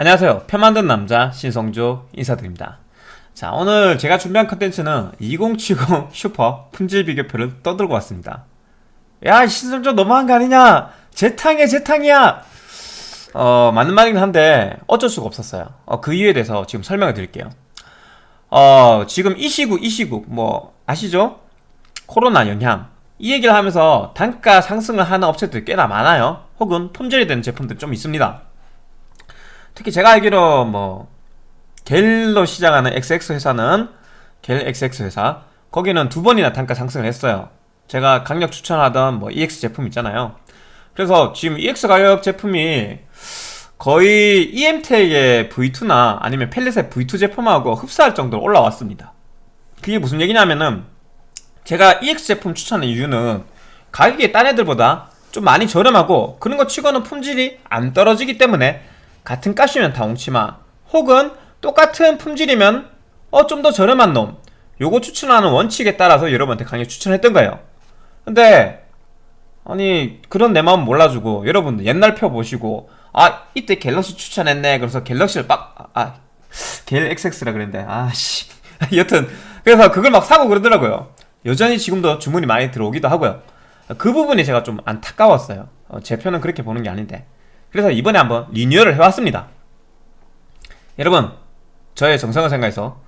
안녕하세요. 표 만든 남자 신성조 인사드립니다. 자 오늘 제가 준비한 컨텐츠는 2070 슈퍼 품질 비교표를 떠들고 왔습니다. 야 신성조 너무한 거 아니냐? 재탕이야 재탕이야! 어 맞는 말이긴 한데 어쩔 수가 없었어요. 어, 그 이유에 대해서 지금 설명을 드릴게요. 어 지금 이 시국 이 시국 뭐 아시죠? 코로나 영향. 이 얘기를 하면서 단가 상승을 하는 업체들이 꽤나 많아요. 혹은 품질이 되는 제품들 좀 있습니다 특히 제가 알기로 뭐 겔로 시작하는 XX 회사는 겔 XX 회사 거기는 두 번이나 단가 상승을 했어요. 제가 강력 추천하던 뭐 EX 제품 있잖아요. 그래서 지금 EX 가격 제품이 거의 EMTEC의 V2나 아니면 펠릿의 V2 제품하고 흡사할 정도로 올라왔습니다. 그게 무슨 얘기냐면은 제가 EX 제품 추천한 이유는 가격이 딴 애들보다 좀 많이 저렴하고 그런 거 치고는 품질이 안 떨어지기 때문에 같은 값이면 다 옹치마. 혹은 똑같은 품질이면 어 좀 더 저렴한 놈. 요거 추천하는 원칙에 따라서 여러분한테 강력 추천했던 거예요. 근데 아니 그런 내 마음 몰라주고 여러분들 옛날 표 보시고 아 이때 갤럭시 추천했네. 그래서 갤럭시를 빡 아 갤 XX라 그랬는데 아씨. 여튼 그래서 그걸 막 사고 그러더라고요. 여전히 지금도 주문이 많이 들어오기도 하고요. 그 부분이 제가 좀 안타까웠어요. 어, 제 표는 그렇게 보는 게 아닌데 그래서 이번에 한번 리뉴얼을 해왔습니다. 여러분 저의 정성을 생각해서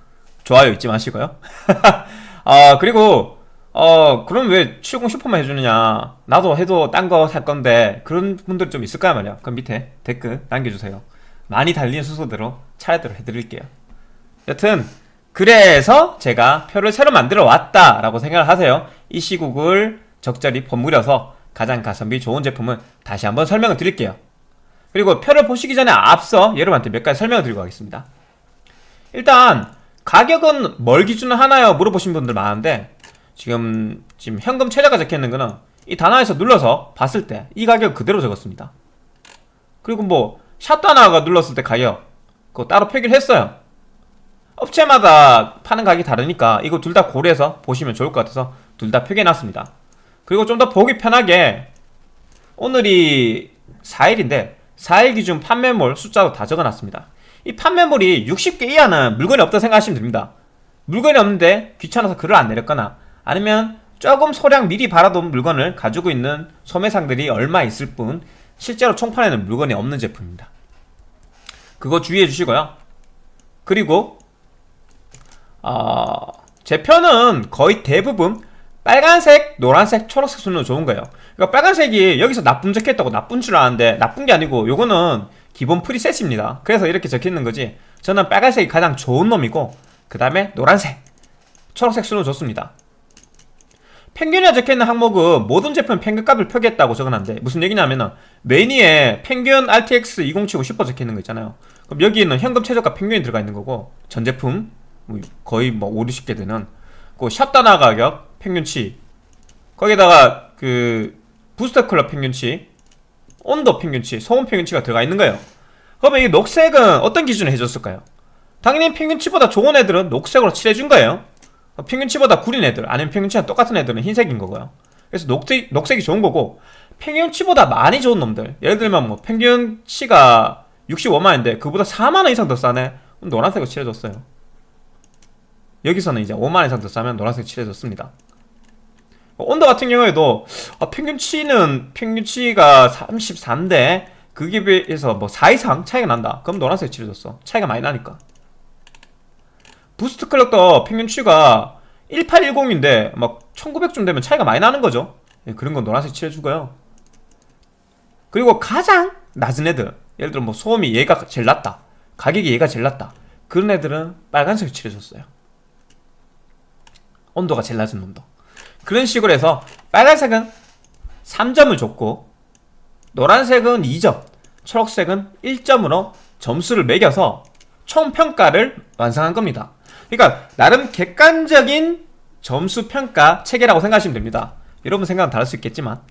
좋아요 잊지 마시고요. 아 그리고 어 그럼 왜 출공 슈퍼만 해주느냐? 나도 해도 딴 거 살 건데 그런 분들 좀 있을 거야 말이야? 그럼 밑에 댓글 남겨주세요. 많이 달리는 순서대로 차례대로 해드릴게요. 여튼 그래서 제가 표를 새로 만들어 왔다 라고 생각을 하세요. 이 시국을 적절히 버무려서 가장 가성비 좋은 제품을 다시 한번 설명을 드릴게요 그리고 표를 보시기 전에 앞서 여러분한테 몇 가지 설명을 드리고 가겠습니다. 일단 가격은 뭘 기준으로 하나요? 물어보신 분들 많은데 지금 지금 현금 최저가 적혀있는 거는 이 단화에서 눌러서 봤을 때 이 가격 그대로 적었습니다. 그리고 뭐 샷단화가 눌렀을 때 가격 그거 따로 표기를 했어요. 업체마다 파는 가격이 다르니까 이거 둘 다 고려해서 보시면 좋을 것 같아서 둘 다 표기해놨습니다. 그리고 좀 더 보기 편하게 오늘이 4일인데 4일 기준 판매몰 숫자도 다 적어놨습니다. 이 판매몰이 60개 이하는 물건이 없다 생각하시면 됩니다. 물건이 없는데 귀찮아서 글을 안 내렸거나 아니면 조금 소량 미리 받아둔 물건을 가지고 있는 소매상들이 얼마 있을 뿐 실제로 총판에는 물건이 없는 제품입니다. 그거 주의해 주시고요. 그리고 어, 제 편은 거의 대부분 빨간색, 노란색, 초록색 순으로 좋은 거예요. 그러니까 빨간색이 여기서 나쁨 적혀있다고 나쁜 줄 아는데 나쁜 게 아니고 요거는 기본 프리셋입니다. 그래서 이렇게 적혀있는 거지. 저는 빨간색이 가장 좋은 놈이고 그 다음에 노란색 초록색 순으로 좋습니다. 평균에 적혀있는 항목은 모든 제품 평균값을 표기했다고 적어놨는데 무슨 얘기냐면은 메니에 평균 RTX 2070 슈퍼 적혀있는 거 있잖아요. 그럼 여기는 현금 최저가 평균이 들어가 있는 거고 전 제품 뭐 거의 뭐 5, 60개 되는 그 샵단화 가격 평균치. 거기다가 그 부스터 클럽 평균치 온도 평균치, 소음 평균치가 들어가 있는 거예요. 그러면 이 녹색은 어떤 기준을 해줬을까요? 당연히 평균치보다 좋은 애들은 녹색으로 칠해준 거예요. 평균치보다 구린 애들 아니면 평균치랑 똑같은 애들은 흰색인 거고요. 그래서 녹색, 녹색이 좋은 거고 평균치보다 많이 좋은 놈들 예를 들면 뭐 평균치가 65만원인데 그보다 4만원 이상 더 싸네? 그럼 노란색으로 칠해줬어요. 여기서는 이제 5만원 이상 더 싸면 노란색 칠해줬습니다 온도 같은 경우에도 아, 평균치는 평균치가 33인데 그게 비해서 뭐 4 이상 차이가 난다. 그럼 노란색 칠해줬어. 차이가 많이 나니까. boost clock도 평균치가 1810인데 막 1900쯤 되면 차이가 많이 나는 거죠. 예, 그런 건 노란색 칠해주고요. 그리고 가장 낮은 애들 예를 들어 뭐 소음이 얘가 제일 낮다 가격이 얘가 제일 낮다 그런 애들은 빨간색 칠해줬어요. 온도가 제일 낮은 놈도 그런 식으로 해서 빨간색은 3점을 줬고 노란색은 2점 초록색은 1점으로 점수를 매겨서 총평가를 완성한 겁니다. 그러니까 나름 객관적인 점수 평가 체계라고 생각하시면 됩니다. 여러분 생각은 다를 수 있겠지만.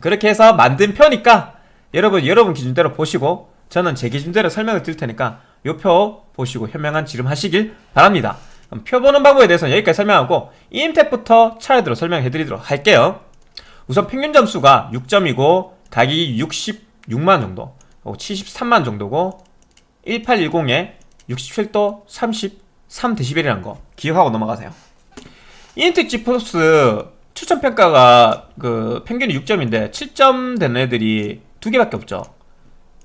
그렇게 해서 만든 표니까 여러분 여러분 기준대로 보시고 저는 제 기준대로 설명을 드릴 테니까 이표 보시고 현명한 지름 하시길 바랍니다 표 보는 방법에 대해서는 여기까지 설명하고 EMT부터 차례대로 설명해 드리도록 할게요. 우선 평균 점수가 6점이고 가격이 66만 정도 73만 정도고 1810에 67도 33dB이라는 거 기억하고 넘어가세요. 인텍 지포스 추천평가가 그 평균이 6점인데 7점 된 애들이 두 개밖에 없죠.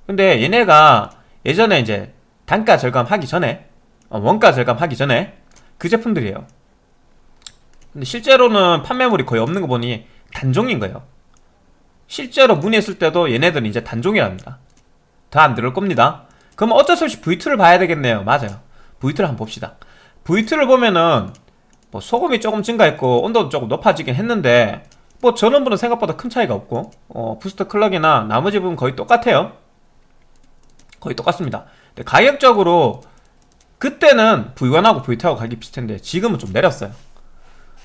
근데 얘네가 예전에 이제 단가 절감하기 전에 어, 원가 절감하기 전에 그 제품들이에요. 근데 실제로는 판매물이 거의 없는 거 보니 단종인 거예요. 실제로 문의했을 때도 얘네들은 이제 단종이랍니다. 더안 들을 겁니다. 그럼 어쩔 수 없이 V2를 봐야 되겠네요. 맞아요. V2를 한번 봅시다. V2를 보면은 뭐 소금이 조금 증가했고 온도도 조금 높아지긴 했는데 뭐 전원부는 생각보다 큰 차이가 없고 어, 부스터 클럭이나 나머지 부분 거의 똑같아요. 거의 똑같습니다. 가격적으로 그때는 V1하고 V2하고 가격이 비슷한데 지금은 좀 내렸어요.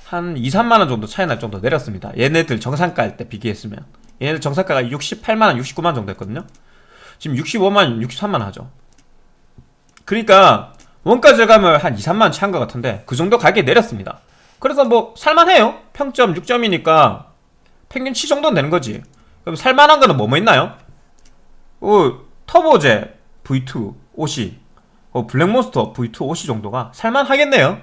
한 2, 3만원 정도 차이 날 정도 내렸습니다. 얘네들 정상가일 때 비교했으면. 얘네들 정상가가 68만원, 69만원 정도 했거든요. 지금 65만원, 63만원 하죠. 그러니까 원가 절감을 한 2, 3만원 차인 것 같은데 그 정도 가격이 내렸습니다. 그래서 뭐 살만해요. 평점 6점이니까 평균 7 정도는 되는 거지. 그럼 살만한 거는 뭐뭐 있나요? 어, 터보제 V2 OC 어, 블랙몬스터 V2 OC 정도가 살만하겠네요.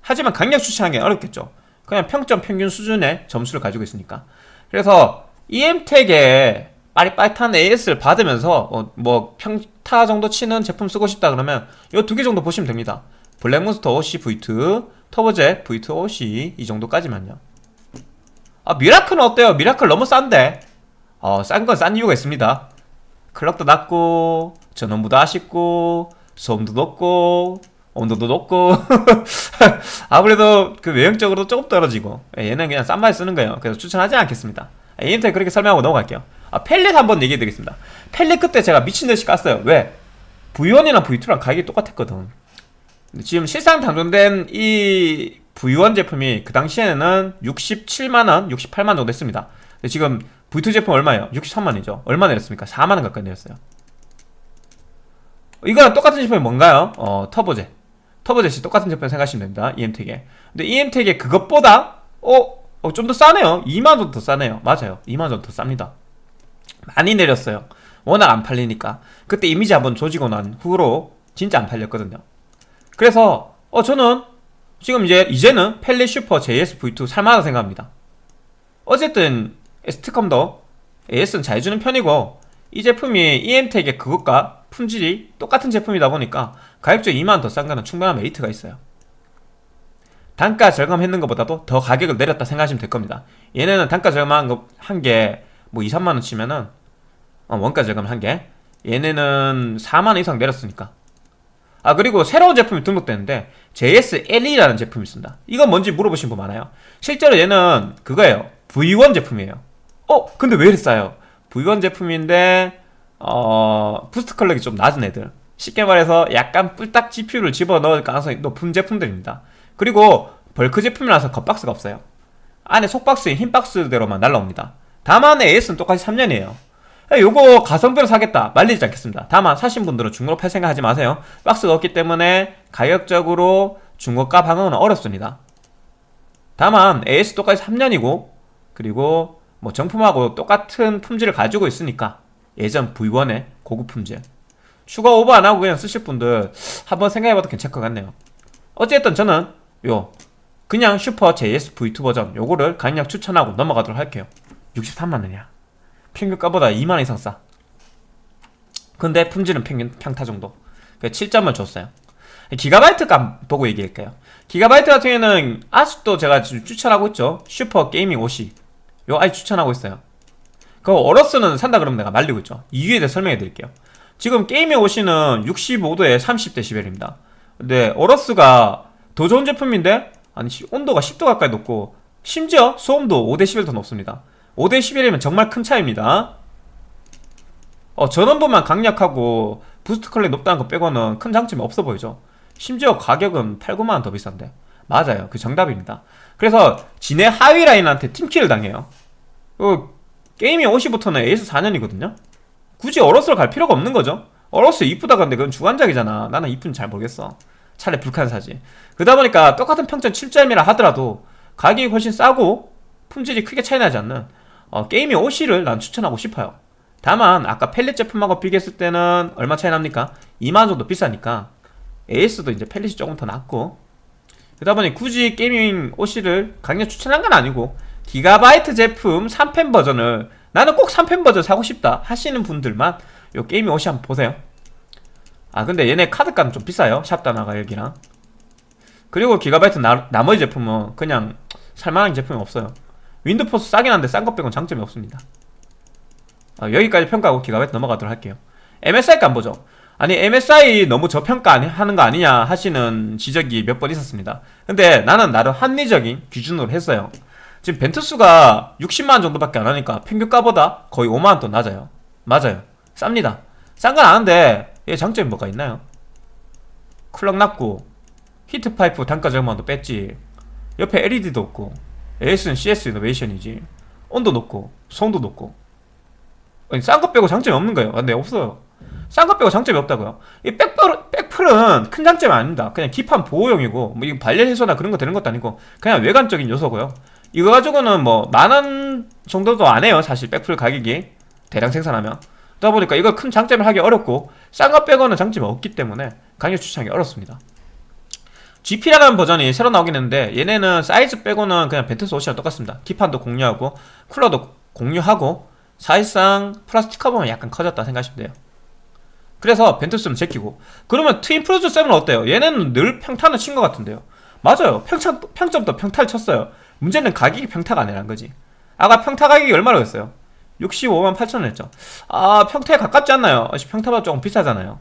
하지만 강력 추천하기 어렵겠죠. 그냥 평점 평균 수준의 점수를 가지고 있으니까. 그래서 이엠텍의 빠릿빠릿한 AS를 받으면서 어, 뭐 평타 정도 치는 제품 쓰고 싶다 그러면 이 두 개 정도 보시면 됩니다. 블랙몬스터 OC V2 터보젯 V2 OC 이 정도까지만요. 아 미라클은 어때요? 미라클 너무 싼데. 어, 싼 건 싼 이유가 있습니다. 클럭도 낮고 전원부도 아쉽고 소음도 높고 온도도 높고. 아무래도 그 외형적으로 조금 떨어지고 예, 얘는 그냥 싼 맛에 쓰는 거예요. 그래서 추천하지 않겠습니다. EMT 그렇게 설명하고 넘어갈게요. 아 펠릿 한번 얘기해 드리겠습니다. 펠릿 그때 제가 미친듯이 깠어요. 왜? V1이랑 V2랑 가격이 똑같았거든. 지금 실상 단종된 이 V1 제품이 그 당시에는 67만원, 68만원 정도 했습니다. 지금 V2 제품 얼마예요? 63만원이죠. 얼마 내렸습니까? 4만원 가까이 내렸어요 이거랑 똑같은 제품이 뭔가요? 어 터보제. 터보젯이 똑같은 제품 생각하시면 됩니다. EM택에. 근데 EM택에 그것보다 어? 어 좀 더 싸네요. 2만원 정도 더 싸네요. 맞아요. 2만원 정도 더 쌉니다. 많이 내렸어요. 워낙 안 팔리니까. 그때 이미지 한번 조지고 난 후로 진짜 안 팔렸거든요. 그래서 어 저는 지금 이제 이제는 펠리 슈퍼 JS-V2 살만하다 생각합니다. 어쨌든 스티컴도 AS는 잘 주는 편이고 이 제품이 EM택의 그것과 품질이 똑같은 제품이다 보니까 가격적으로 2만원 더 싼 거는 충분한 메리트가 있어요. 단가 절감했는 것보다도 더 가격을 내렸다 생각하시면 될 겁니다. 얘네는 단가 절감한 게뭐 2, 3만원 치면은 어, 원가 절감 한게 얘네는 4만원 이상 내렸으니까. 아 그리고 새로운 제품이 등록되는데 JSLE라는 제품이 있습니다. 이건 뭔지 물어보신 분 많아요. 실제로 얘는 그거예요. V1 제품이에요. 어? 근데 왜 이렇게 싸요? V1 제품인데 어... boost clock이 좀 낮은 애들. 쉽게 말해서 약간 뿔딱 GPU를 집어넣을 가능성이 높은 제품들입니다. 그리고 벌크 제품이라서 겉박스가 없어요. 안에 속박스에 흰 박스대로만 날라옵니다. 다만 AS는 똑같이 3년이에요. 요거 가성비로 사겠다. 말리지 않겠습니다. 다만 사신 분들은 중고로 팔 생각 하지 마세요. 박스가 없기 때문에 가격적으로 중고가 방어는 어렵습니다. 다만 AS 똑같이 3년이고 그리고 뭐 정품하고 똑같은 품질을 가지고 있으니까 예전 V1의 고급 품질 추가 오버 안하고 그냥 쓰실 분들 한번 생각해봐도 괜찮을 것 같네요. 어쨌든 저는 요 그냥 슈퍼 JS V2 버전 요거를 강력 추천하고 넘어가도록 할게요. 63만원이야. 평균가보다 2만원 이상 싸. 근데 품질은 평균 평타 정도. 7점을 줬어요. 기가바이트 값 보고 얘기할게요. 기가바이트 같은 경우에는 아직도 제가 추천하고 있죠. 슈퍼 Gaming OC요 아직 추천하고 있어요 그 AORUS는 산다 그러면 내가 말리고 있죠. 이유에 대해 설명해 드릴게요. 지금 Gaming OC는 65도에 30dB입니다. 근데 AORUS가 더 좋은 제품인데 아니 온도가 10도 가까이 높고 심지어 소음도 5dB 더 높습니다. 5dB이면 정말 큰 차이입니다. 어, 전원부만 강력하고 boost clock 높다는 거 빼고는 큰 장점이 없어 보이죠. 심지어 가격은 8, 9만원 더 비싼데. 맞아요. 그 정답입니다. 그래서 지네 하위 라인한테 팀킬을 당해요. 어, Gaming OC부터는 AS 4년이거든요? 굳이 AORUS를 갈 필요가 없는 거죠. AORUS 이쁘다 근데 그건 주관적이잖아. 나는 이쁜지 잘 모르겠어. 차라리 Vulcan 사지. 그러다 보니까 똑같은 평점 7점이라 하더라도 가격이 훨씬 싸고 품질이 크게 차이 나지 않는 어, Gaming OC를 난 추천하고 싶어요. 다만 아까 Palit 제품하고 비교했을 때는 얼마 차이 납니까? 2만원 정도 비싸니까 AS도 이제 Palit이 조금 더 낫고. 그러다 보니 굳이 Gaming OC를 강력 추천한 건 아니고 기가바이트 제품 3팬 버전을 나는 꼭 3팬 버전 사고 싶다 하시는 분들만 요 Gaming OC 한번 보세요. 아 근데 얘네 카드값은 좀 비싸요. 샵다나와 가격이랑. 그리고 기가바이트 나, 나머지 제품은 그냥 살만한 제품이 없어요. 윈도포스 싸긴 한데 싼 것 빼곤 장점이 없습니다. 아, 여기까지 평가하고 기가바이트 넘어가도록 할게요. MSI 값 보죠? 아니 MSI 너무 저평가하는 거 아니냐 하시는 지적이 몇 번 있었습니다. 근데 나는 나름 합리적인 기준으로 했어요 지금 벤투스가 60만원 정도밖에 안 하니까 평균 가보다 거의 5만원 더 낮아요. 맞아요. 쌉니다. 싼 건 아는데 얘 장점이 뭐가 있나요? clock 낮고 heat pipe 단가 절감도 뺐지. 옆에 LED도 없고 AS는 CS 이노베이션이지. 온도 높고 소음도 높고. 싼 거 빼고 장점이 없는 거예요. 근데 없어요. 싼 거 빼고 장점이 없다고요? 이 백플, 백플은 큰 장점이 아닙니다. 그냥 기판 보호용이고 뭐 이거 발열 해소나 그런 거 되는 것도 아니고 그냥 외관적인 요소고요 이거 가지고는 뭐 만 원 정도도 안 해요. 사실 백플 가격이. 대량 생산하면. 그러다 보니까 이거 큰 장점이라 하기 어렵고 싼 거 빼고는 장점이 없기 때문에 강력 추천하기 어렵습니다. GP라는 버전이 새로 나오긴 했는데 얘네는 사이즈 빼고는 그냥 Ventus OC랑 똑같습니다. 기판도 공유하고 쿨러도 공유하고 사실상 플라스틱 커버만 약간 커졌다 생각하시면 돼요. 그래서 Ventus는 제끼고. 그러면 Twin Frozr 7은 어때요? 얘네는 늘 평타는 친 것 같은데요. 맞아요. 평차, 평점도 평타를 쳤어요 문제는 가격이 평타가 아니란 거지. 아까 평타 가격이 얼마라고 했어요? 65만 8천원 했죠. 아 평타에 가깝지 않나요? 평타보다 조금 비싸잖아요.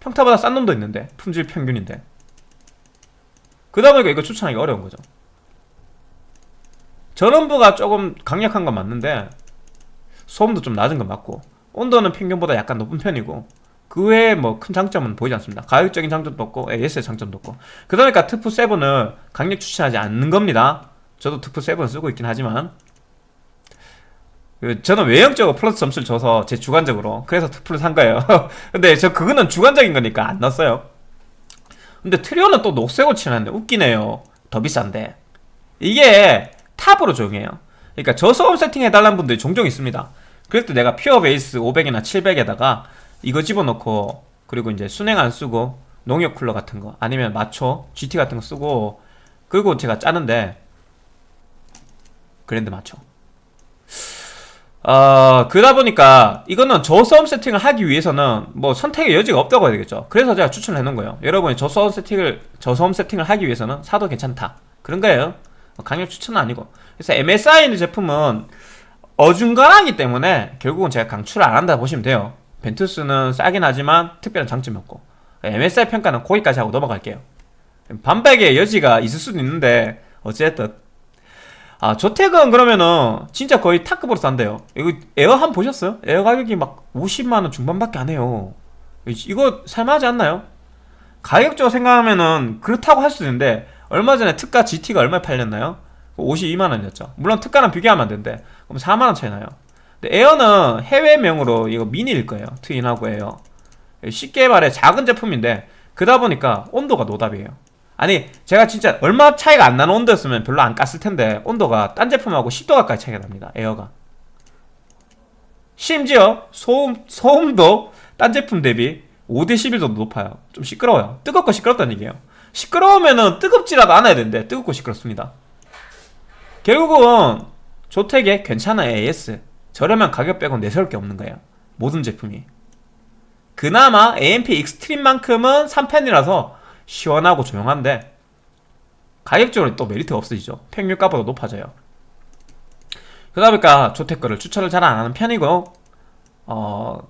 평타보다 싼 놈도 있는데 품질 평균인데. 그러다 보니까 이거 추천하기 어려운 거죠. 전원부가 조금 강력한 건 맞는데 소음도 좀 낮은 건 맞고 온도는 평균보다 약간 높은 편이고 그 외에 뭐 큰 장점은 보이지 않습니다. 가격적인 장점도 없고 AS의 장점도 없고. 그러니까 트프7을 강력 추천하지 않는 겁니다 저도 트프7 쓰고 있긴 하지만 그 저는 외형적으로 플러스 점수를 줘서 제 주관적으로 그래서 트프를 산 거예요. 근데 저 그거는 주관적인 거니까 안 넣었어요. 근데 트리오는 또 녹색으로 칠하는데 웃기네요. 더 비싼데. 이게 탑으로 적용해요. 그러니까 저소음 세팅 해달라는 분들이 종종 있습니다. 때 내가 Pure Base 500이나 700에다가 이거 집어넣고 그리고 이제 수랭 안 쓰고 농협 쿨러 같은 거 아니면 Macho GT 같은 거 쓰고 그리고 제가 짜는데 그랜드 마초 어, 그러다 보니까 이거는 저소음 세팅을 하기 위해서는 뭐 선택의 여지가 없다고 해야 되겠죠. 그래서 제가 추천을 해놓은 거예요. 여러분이 저소음 세팅을 저소음 세팅을 하기 위해서는 사도 괜찮다. 그런 거예요. 강력 추천은 아니고. 그래서 MSI 제품은 어중간하기 때문에 결국은 제가 강추를 안 한다 보시면 돼요. 벤투스는 싸긴 하지만 특별한 장점이 없고. MSI 평가는 거기까지 하고 넘어갈게요. 반박의 여지가 있을 수도 있는데 어쨌든 아 ZOTAC은 그러면은 진짜 거의 탑급으로 싼데요. 이거 에어 한번 보셨어요? 에어 가격이 막 50만원 중반밖에 안 해요. 이거 살만하지 않나요? 가격적으로 생각하면은 그렇다고 할 수도 있는데 얼마 전에 특가 GT가 얼마에 팔렸나요? 52만원이었죠. 물론 특가랑 비교하면 안 되는데 그럼 4만원 차이 나요. 근데 에어는 해외명으로 이거 미니일 거예요. 트윈하고 에어. 쉽게 말해 작은 제품인데 그러다 보니까 온도가 노답이에요 아니 제가 진짜 얼마 차이가 안 나는 온도였으면 별로 안 깠을 텐데 온도가 딴 제품하고 10도 가까이 차이가 납니다 에어가. 심지어 소음, 소음도 딴 제품 대비 5대 11 정도 높아요. 좀 시끄러워요. 뜨겁고 시끄럽다는 얘기예요. 시끄러우면은 뜨겁지라도 않아야 되는데 뜨겁고 시끄럽습니다. 결국은 조택에 괜찮아 AS 저렴한 가격 빼고 내세울 게 없는 거예요. 모든 제품이. 그나마 AMP Extreme만큼은 3팬이라서 시원하고 조용한데 가격적으로 또 메리트가 없어지죠. 평균가보다 높아져요. 그러다 보니까 ZOTAC거를 추천을 잘 안하는 편이고 어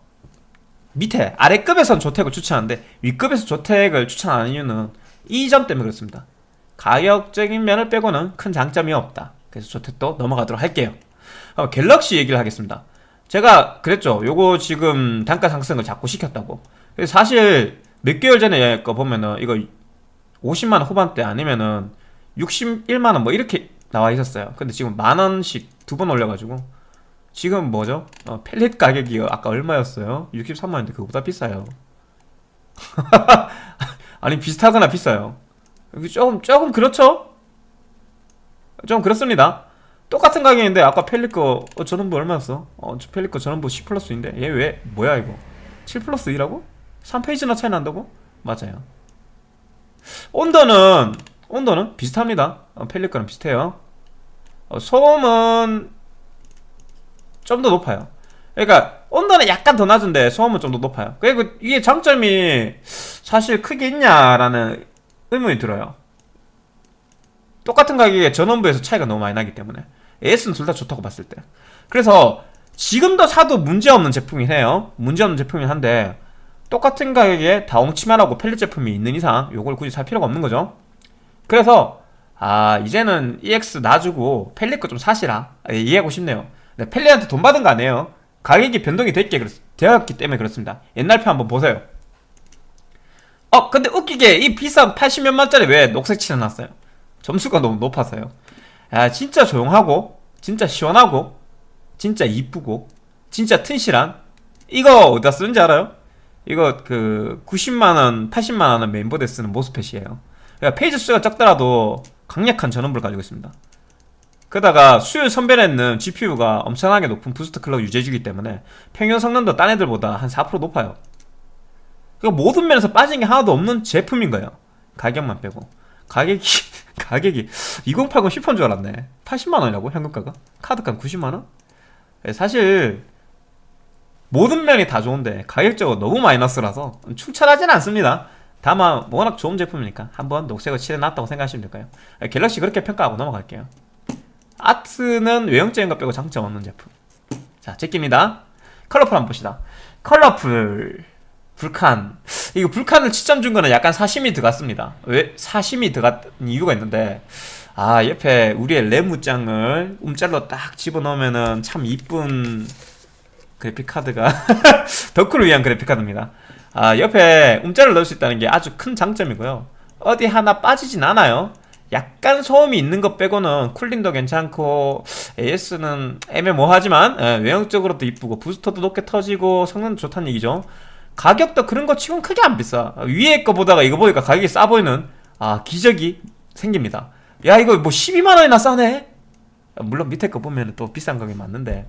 밑에 아래급에선 ZOTAC을 추천하는데 윗급에서 ZOTAC을 추천하는 이유는 이 점 때문에 그렇습니다. 가격적인 면을 빼고는 큰 장점이 없다. 그래서 ZOTAC도 넘어가도록 할게요. 어, 갤럭시 얘기를 하겠습니다. 제가 그랬죠. 요거 지금 단가 상승을 자꾸 시켰다고. 사실 몇 개월 전에 거 보면은 이거 50만원 후반대 아니면은 61만원 뭐 이렇게 나와 있었어요 근데 지금 만원씩 두 번 올려가지고 지금 뭐죠? 어, 펠릿 가격이 아까 얼마였어요? 63만원인데 그거보다 비싸요 아니 비슷하거나 비싸요 조금 조금 그렇죠? 좀 그렇습니다 똑같은 가격인데 아까 거 어, 전원부 얼마였어? 어, 거 전원부 10 플러스인데 얘 왜 뭐야 이거 7 플러스 2라고? 3페이지나 차이 난다고? 맞아요. 온도는 온도는 비슷합니다. 어, 펠리커는 비슷해요. 어, 소음은 좀 더 높아요. 그러니까 온도는 약간 더 낮은데 소음은 좀 더 높아요. 그리고 이게 장점이 사실 크게 있냐라는 의문이 들어요. 똑같은 가격에 전원부에서 차이가 너무 많이 나기 때문에. AS는 둘 다 좋다고 봤을 때. 그래서 지금도 사도 문제없는 제품이긴 해요. 문제없는 제품이긴 한데 똑같은 가격에 다홍 치마라고 펠릿 제품이 있는 이상 요걸 굳이 살 필요가 없는 거죠. 그래서 아 이제는 EX 놔주고 펠릿 거 좀 사시라. 아, 이해하고 싶네요. 근데 펠릿한테 돈 받은 거 아니에요. 가격이 변동이 됐기, 되었기 때문에 그렇습니다. 옛날 표 한번 보세요. 어 근데 웃기게 이 비싼 80몇만짜리 왜 녹색 칠해놨어요? 점수가 너무 높아서요. 야 진짜 조용하고 진짜 시원하고 진짜 이쁘고 진짜 튼실한 이거 어디다 쓰는지 알아요? 이거 그 90만원 80만원은 메인보드에 쓰는 MOSFET이에요. 그러니까 phase 수가 적더라도 강력한 전원부를 가지고 있습니다. 그러다가 수율 선별에는 GPU가 엄청나게 높은 boost clock 유지해주기 때문에 평균 성능도 딴 애들보다 한 4% 높아요. 그러니까 모든 면에서 빠진 게 하나도 없는 제품인 거예요. 가격만 빼고. 가격이 가격이 2080 10원 줄 알았네. 80만원이라고 현금가가? 카드값 90만원? 사실 모든 면이 다 좋은데 가격적으로 너무 마이너스라서 추천하지는 않습니다. 다만 워낙 좋은 제품이니까 한번 녹색을 칠해놨다고 생각하시면 될까요? 갤럭시 그렇게 평가하고 넘어갈게요. 아트는 외형적인 것 빼고 장점 없는 제품. 자 제끼입니다. Colorful 한번 봅시다. Colorful. Vulcan. 이거 Vulcan을 7점 준 거는 약간 사심이 들어갔습니다. 왜 사심이 들어간 이유가 있는데 아 옆에 우리의 레무짱을 움짤로 딱 집어넣으면은 참 이쁜 그래픽카드가 덕후를 위한 그래픽카드입니다. 아 옆에 움짤을 넣을 수 있다는 게 아주 큰 장점이고요. 어디 하나 빠지진 않아요. 약간 소음이 있는 것 빼고는 쿨링도 괜찮고 AS는 애매모호하지만 예, 외형적으로도 이쁘고 부스터도 높게 터지고 성능도 좋다는 얘기죠. 가격도 그런 거 치곤 크게 안 비싸. 위에 거 보다가 이거 보니까 가격이 싸 보이는 아 기적이 생깁니다. 야 이거 뭐 12만원이나 싸네? 물론 밑에 거 보면 또 비싼 가격이 맞는데.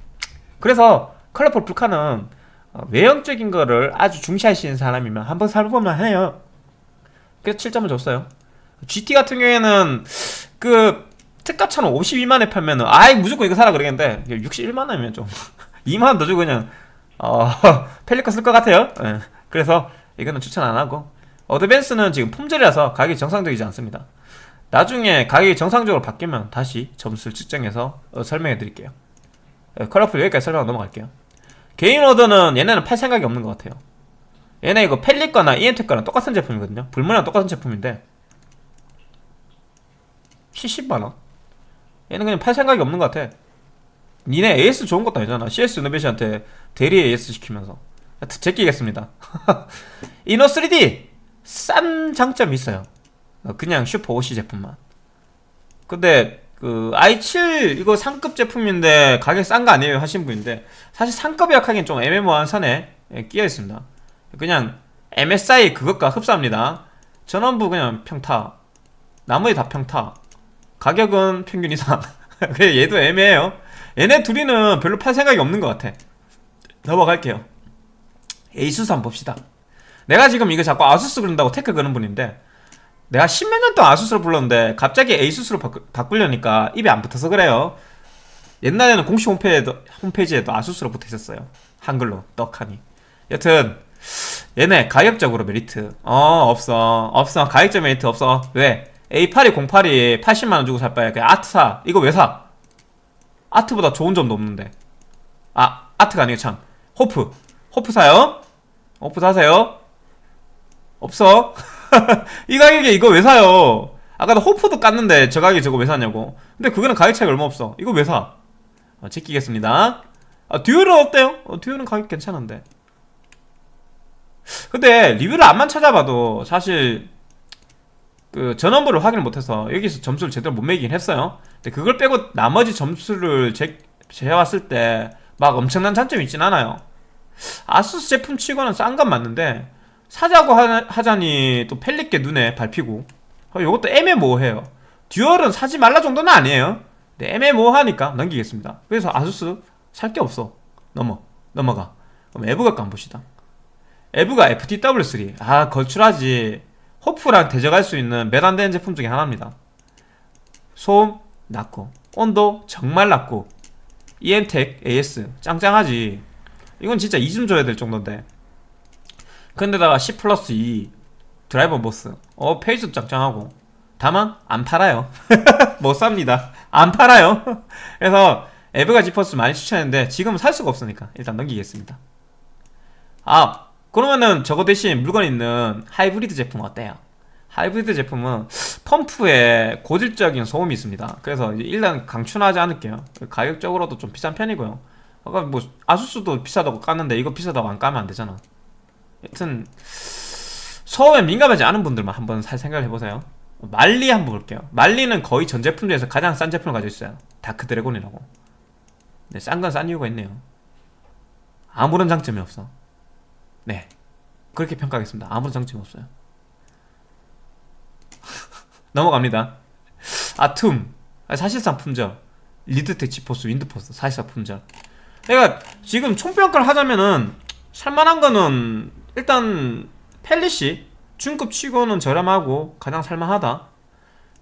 그래서 컬러풀 불카는 어, 외형적인 거를 아주 중시하시는 사람이면 한번 살보면 해요. 그래서 7점을 줬어요. GT 같은 경우에는 그 특가차는 52만원에 팔면은 아이 무조건 이거 사라 그러겠는데 61만원이면 좀 2만원 더 주고 그냥 어 펠리카 쓸것 같아요. 네. 그래서 이거는 추천 안하고. 어드밴스는 지금 품절이라서 가격이 정상적이지 않습니다. 나중에 가격이 정상적으로 바뀌면 다시 점수를 측정해서 어, 설명해 드릴게요. 네, 컬러풀 여기까지 설명 넘어갈게요 개인 오더는 얘네는 팔 생각이 없는 것 같아요. 얘네 이거 펠리 거나 EMT 거랑 똑같은 제품이거든요. 불문이랑 똑같은 제품인데 70만원? 얘는 그냥 팔 생각이 없는 것 같아. 니네 AS 좋은 것도 아니잖아. CS 이노베이션한테 대리 AS 시키면서. 제끼겠습니다. 이노 3D 싼 장점이 있어요. 어, 그냥 슈퍼 OC 제품만. 근데 그 i7 이거 상급 제품인데 가격 싼 거 아니에요 하신 분인데 사실 상급이 약하긴 좀 애매모호한 선에 예, 끼어 있습니다. 그냥 MSI 그것과 흡사합니다. 전원부 그냥 평타 나머지 다 평타. 가격은 평균 이상. 그래 얘도 애매해요. 얘네 둘이는 별로 팔 생각이 없는 것 같아. 넘어갈게요. 에이수스 한번 봅시다. 내가 지금 이거 자꾸 아수스 그런다고 태클 그는 분인데 내가 십몇 년 동안 아수스를 불렀는데 갑자기 에이수스로 바꾸, 려니까 입에 안 붙어서 그래요. 옛날에는 공식 홈페이지에도, 홈페이지에도 아수스로 붙어 있었어요. 한글로 떡하니. 여튼 얘네 가격적으로 메리트. 어 없어. 없어. 가격적 메리트 없어. 왜? A82 08이 80만원 주고 살 바에 그냥 아트 사. 이거 왜 사? 아트보다 좋은 점도 없는데. 아 아트가 아니고 참. 호프. 호프 사요? 호프 사세요? 없어 이 가격에 이거 왜 사요? 아까 도 호프도 깠는데 저 가격에 저거 왜 사냐고. 근데 그거는 가격 차이가 얼마 없어. 이거 왜 사? 어, 제끼겠습니다. 아, 듀얼은 어때요? 어, 듀얼은 가격 괜찮은데. 근데 리뷰를 안만 찾아봐도 사실 그 전원부를 확인을 못해서 여기서 점수를 제대로 못 매기긴 했어요. 근데 그걸 빼고 나머지 점수를 재, 재왔을 때 막 엄청난 장점이 있진 않아요. 아수스 제품 치고는 싼 건 맞는데 사자고 하, 자니또 펠릿게 눈에 밟히고. 어, 이것도 애매모호해요. 듀얼은 사지 말라 정도는 아니에요. 근데 애매모호하니까 넘기겠습니다. 그래서 아수스 살 게 없어. 넘어. 넘어가. 그럼 에브각 한번 봅시다. 에브가 FTW3 아 걸출하지. 호프랑 대적할 수 있는 몇안 되는 제품 중에 하나입니다. 소음 낮고. 온도 정말 낮고. EM텍 AS 짱짱하지. 이건 진짜 2점 줘야 될 정도인데 근데다가 C 플러스 2 드라이버 보스 어 페이지도 짱짱하고. 다만 안 팔아요. 못 삽니다. 안 팔아요. 그래서 에브가 지퍼스 많이 추천했는데 지금은 살 수가 없으니까 일단 넘기겠습니다. 아 그러면은 저거 대신 물건 있는 하이브리드 제품 어때요? 하이브리드 제품은 펌프에 고질적인 소음이 있습니다. 그래서 일단 강추하지 않을게요. 가격적으로도 좀 비싼 편이고요. 아까 뭐 아수스도 비싸다고 깠는데 이거 비싸다고 안 까면 안 되잖아 여튼 소음에 민감하지 않은 분들만 한번 살 생각을 해보세요. 말리 한번 볼게요. 말리는 거의 전 제품 중에서 가장 싼 제품을 가지고 있어요. 다크 드래곤이라고. 네, 싼 건 싼 이유가 있네요. 아무런 장점이 없어. 네 그렇게 평가하겠습니다. 아무런 장점이 없어요. 넘어갑니다. 아툼. 사실상 품절. 리드텍 지포스 윈드포스 사실상 품절. 그러니까 지금 총평가를 하자면은 살만한 거는 일단 펠릿이 중급 치고는 저렴하고 가장 살만하다.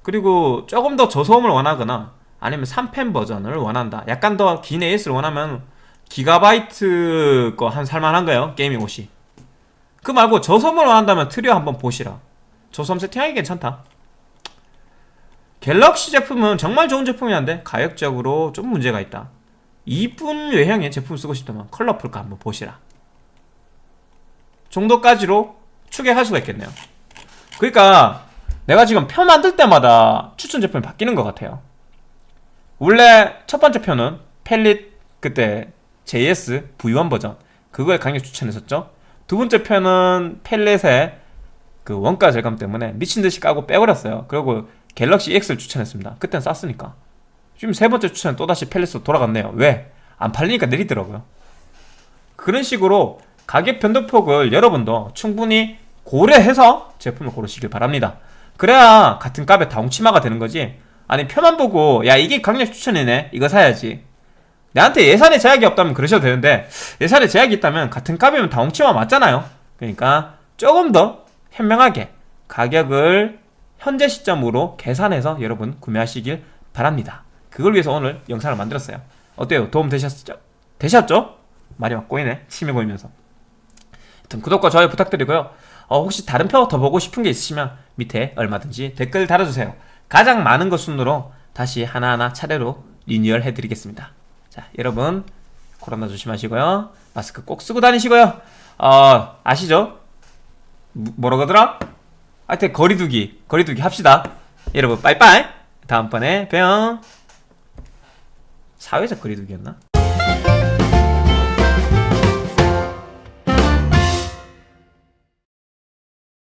그리고 조금 더 저소음을 원하거나 아니면 3팬 버전을 원한다. 약간 더 긴 AS를 원하면 기가바이트 거 한 살만한 거예요 Gaming OC. 그 말고 저소음을 원한다면 트리오 한번 보시라. 저소음 세팅하기 괜찮다. 갤럭시 제품은 정말 좋은 제품이 한데 가격적으로 좀 문제가 있다. 이쁜 외형의 제품 쓰고 싶다면 컬러풀 거 한번 보시라 정도까지로 추격할 수가 있겠네요. 그러니까 내가 지금 표 만들 때마다 추천 제품이 바뀌는 것 같아요. 원래 첫 번째 표는 펠릿 그때 JS V1 버전 그거에 강력 추천했었죠. 두 번째 표는 펠릿의 그 원가 절감 때문에 미친듯이 까고 빼버렸어요. 그리고 갤럭시 EX를 추천했습니다. 그땐 쌌으니까. 지금 세 번째 추천은 또다시 펠릿으로 돌아갔네요. 왜? 안 팔리니까 내리더라고요. 그런 식으로 가격 변동폭을 여러분도 충분히 고려해서 제품을 고르시길 바랍니다. 그래야 같은 값에 다 웅치마가 되는 거지. 아니 표만 보고 야 이게 강력 추천이네. 이거 사야지. 내한테 예산에 제약이 없다면 그러셔도 되는데 예산에 제약이 있다면 같은 값이면 다 웅치마 맞잖아요. 그러니까 조금 더 현명하게 가격을 현재 시점으로 계산해서 여러분 구매하시길 바랍니다. 그걸 위해서 오늘 영상을 만들었어요. 어때요? 도움 되셨죠? 되셨죠? 말이 막 꼬이네. 침이 고이면서 하여튼 구독과 좋아요 부탁드리고요. 어, 혹시 다른 표 더 보고 싶은 게 있으시면 밑에 얼마든지 댓글 달아주세요. 가장 많은 것 순으로 다시 하나하나 차례로 리뉴얼 해드리겠습니다. 자 여러분 코로나 조심하시고요. 마스크 꼭 쓰고 다니시고요. 어 아시죠? 뭐- 뭐라고 하더라? 하여튼 거리두기 거리두기 합시다. 여러분 빠이빠이. 다음번에 뿅 사회적 거리두기였나?